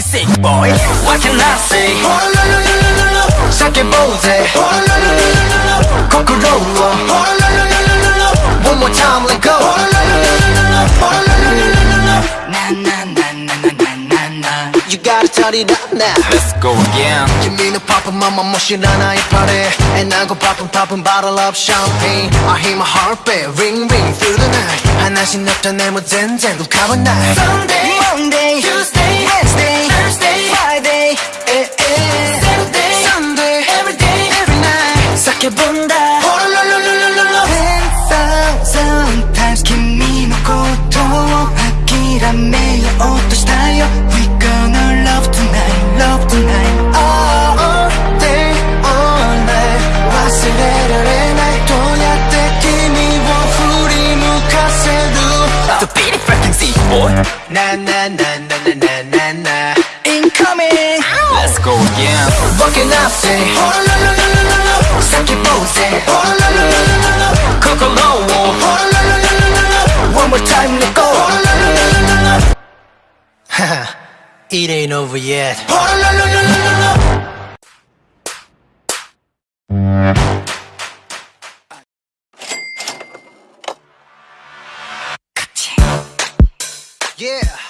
sick boy, what can I say? Shake boze, Kokorola One more time, let go Na na na na na na na You gotta turn it up now. Let's go again. 君のパパママも知らないパレ And I go poppin' poppin' bottle up champagne. I hear my heartbeat ring ring through the night 하나씩 나타내 뭐 젠젠 룩하면 날 Sunday, Monday, Tuesday, Wednesday, Thursday, Friday eh, eh. Saturday, Sunday, every day, every night 시작해본 Na na na na na na na na Incoming Let's go again can I say? Saki pose Kokoro One more time let go Haha, It ain't over yet Yeah.